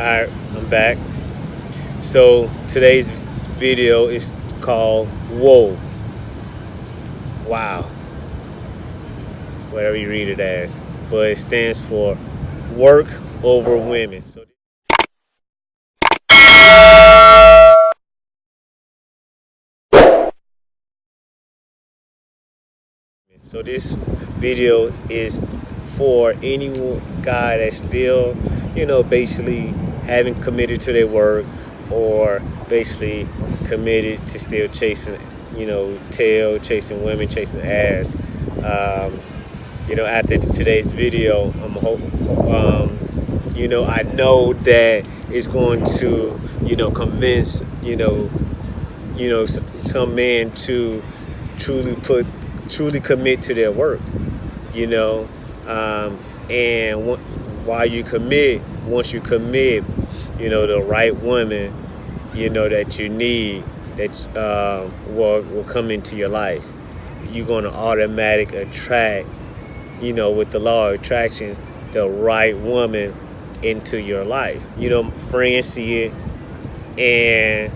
Alright, I'm back. So today's video is called Whoa. Wow. Whatever you read it as. But it stands for work over women. So So this video is for any guy that's still, you know, basically having committed to their work or basically committed to still chasing, you know, tail, chasing women, chasing ass. Um, you know, after today's video, I'm hope, um, you know, I know that it's going to, you know, convince, you know, you know, some men to truly put truly commit to their work, you know. Um, and while you commit, once you commit, you know, the right woman, you know, that you need, that uh, will, will come into your life. You're going to automatic attract, you know, with the law of attraction, the right woman into your life. You know, friends see it and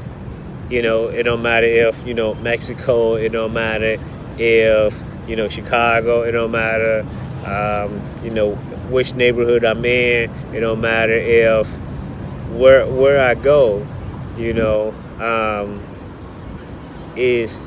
you know, it don't matter if, you know, Mexico, it don't matter if you know Chicago. It don't matter um, you know which neighborhood I'm in. It don't matter if where where I go. You know um, is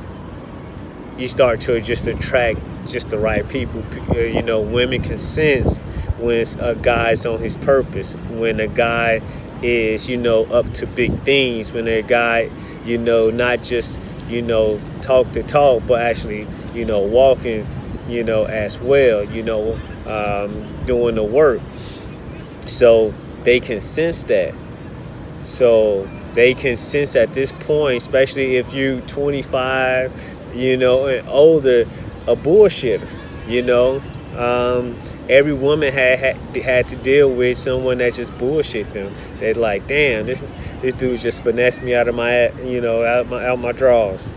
you start to just attract just the right people. Uh, you know, women can sense when a guy's on his purpose. When a guy is, you know, up to big things. When a guy, you know, not just you know, talk the talk, but actually, you know, walking, you know, as well, you know, um, doing the work. So they can sense that. So they can sense at this point, especially if you 25, you know, and older, a bullshitter, you know. Um, every woman had, had had to deal with someone that just bullshit them. They're like, damn, this this dude just finessed me out of my, you know, out my out my drawers.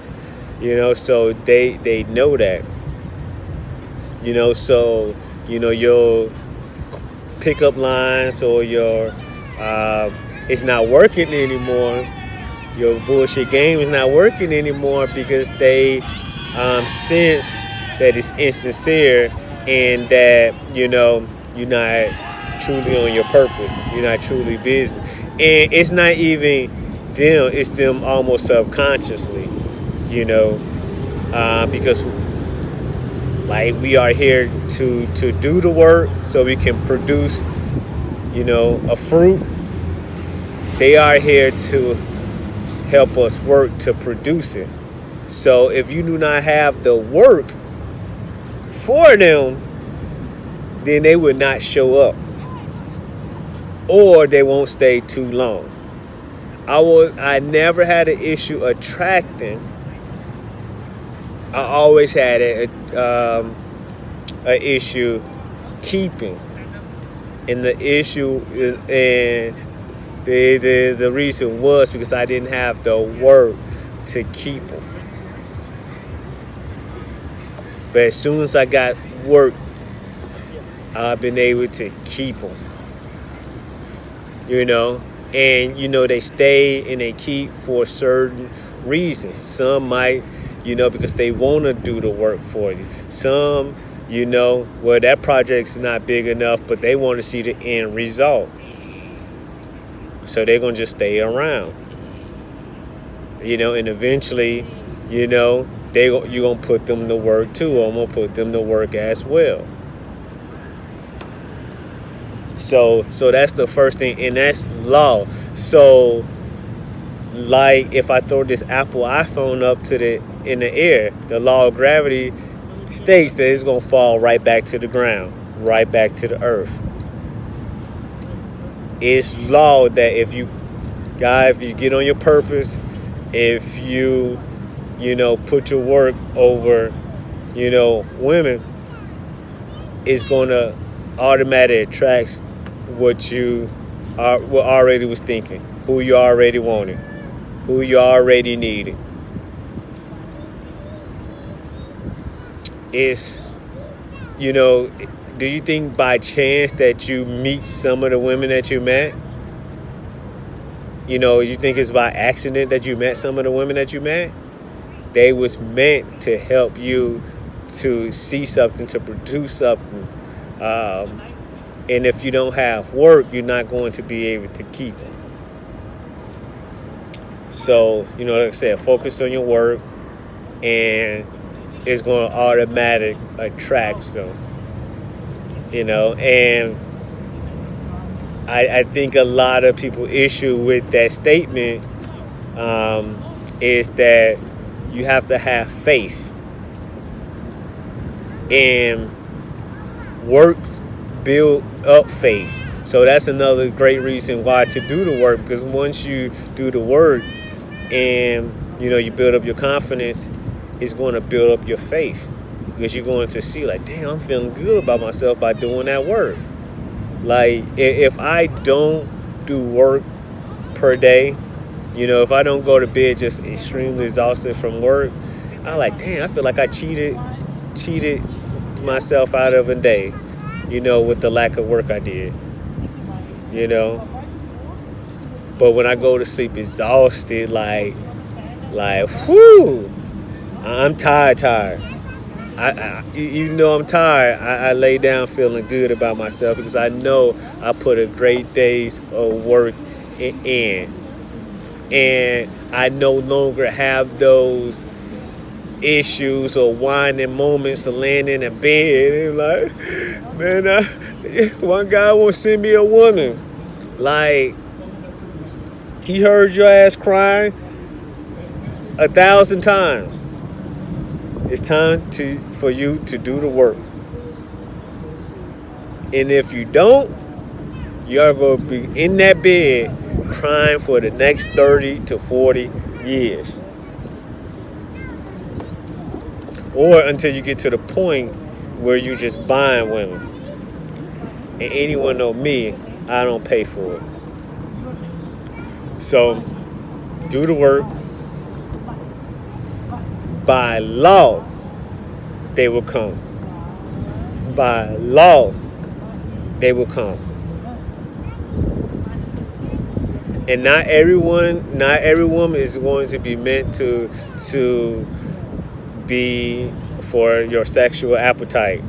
You know, so they they know that. You know, so you know your pickup lines or your uh, it's not working anymore. Your bullshit game is not working anymore because they um, sense that it's insincere and that you know you're not truly on your purpose you're not truly busy and it's not even them it's them almost subconsciously you know uh, because like we are here to to do the work so we can produce you know a fruit they are here to help us work to produce it so if you do not have the work for them, then they would not show up. Or they won't stay too long. I was I never had an issue attracting. I always had a, um, an issue keeping. And the issue and the, the, the reason was because I didn't have the work to keep them. But as soon as I got work, I've been able to keep them. You know, and you know they stay and they keep for certain reasons. Some might, you know, because they want to do the work for you. Some, you know, well that project's not big enough, but they want to see the end result. So they're gonna just stay around. You know, and eventually, you know, they you're gonna put them to work too. I'm gonna put them to work as well. So so that's the first thing, and that's law. So like if I throw this Apple iPhone up to the in the air, the law of gravity states that it's gonna fall right back to the ground, right back to the earth. It's law that if you guy, if you get on your purpose, if you you know, put your work over, you know, women, is going to automatically attract what you are, what already was thinking, who you already wanted, who you already needed. It's, you know, do you think by chance that you meet some of the women that you met you know, you think it's by accident that you met some of the women that you met? They was meant to help you to see something, to produce something. Um, and if you don't have work, you're not going to be able to keep it. So, you know, like I said, focus on your work and it's going to automatic attract them. You know, and I, I think a lot of people issue with that statement um, is that you have to have faith and work build up faith so that's another great reason why to do the work because once you do the work and you know you build up your confidence it's going to build up your faith. Because you're going to see like damn i'm feeling good about myself by doing that work. Like if i don't do work per day you know if i don't go to bed just extremely exhausted from work i like damn i feel like i cheated cheated myself out of a day you know with the lack of work i did you know? But when i go to sleep exhausted like like whoo i'm tired tired I, I, you know I'm tired. I, I, lay down feeling good about myself because I know I put a great day's of work in, and I no longer have those issues or whining moments of laying in a bed and like, man, I, one guy won't send me a woman. Like, he heard your ass crying a thousand times. It's time to for you to do the work. And if you don't, you're going to be in that bed crying for the next 30 to 40 years. Or until you get to the point where you're just buying women. And anyone know me, I don't pay for it. So do the work by law, they will come. By law, they will come. And not everyone, not every woman is going to be meant to to be for your sexual appetite.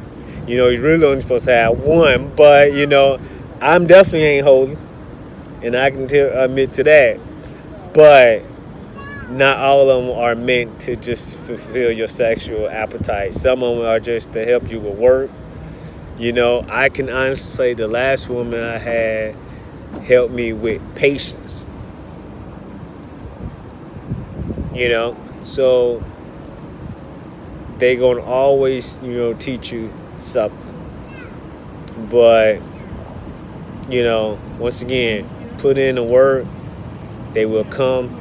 You know, you're really only supposed to have one, but you know, I'm definitely ain't holy, and I can admit to that. But not all of them are meant to just fulfill your sexual appetite. Some of them are just to help you with work. You know, I can honestly say the last woman I had helped me with patience. You know, so they gonna always, you know, teach you something. But, you know, once again, put in the work, they will come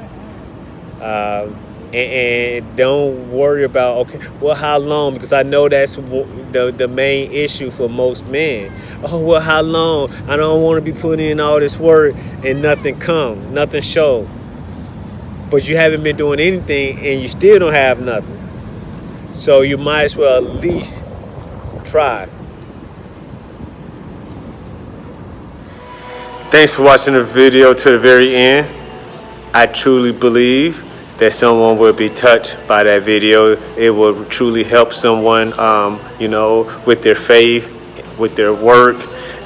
uh, and, and, don't worry about okay well how long? Because i know that's the, the main issue for most men. Oh well how long? I don't want to be putting in all this work and nothing come nothing show. But you haven't been doing anything and you still don't have nothing. So you might as well at least try. Thanks for watching the video to the very end. I truly believe that someone will be touched by that video. It will truly help someone, um, you know, with their faith, with their work,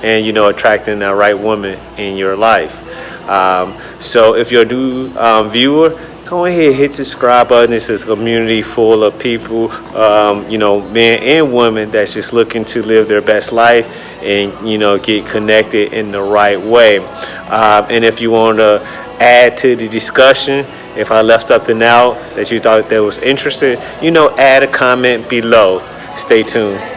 and, you know, attracting the right woman in your life. Um, so if you're a new um, viewer, go ahead hit the subscribe button it's a community full of people um, you know men and women that's just looking to live their best life and you know get connected in the right way um, and if you want to add to the discussion if I left something out that you thought that was interesting, you know, add a comment below. Stay tuned.